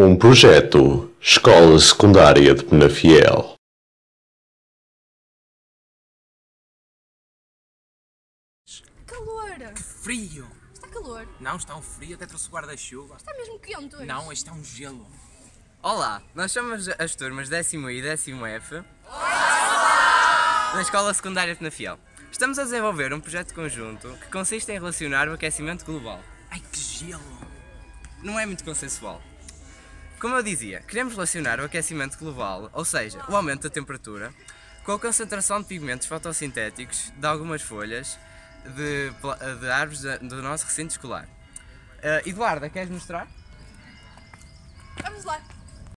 Um projeto Escola Secundária de Penafiel Calor! Frio! Está calor! Não, está um frio, até trouxe o guarda-chuva. Está mesmo quente hoje! Não, este é um gelo. Olá, nós somos as turmas décimo I e décimo F na Escola Secundária de Penafiel. Estamos a desenvolver um projeto conjunto que consiste em relacionar o aquecimento global. Ai, que gelo! Não é muito consensual. Como eu dizia, queremos relacionar o aquecimento global, ou seja, o aumento da temperatura, com a concentração de pigmentos fotossintéticos de algumas folhas de, de árvores do nosso recinto escolar. Eh, Eduarda, queres mostrar? Vamos lá!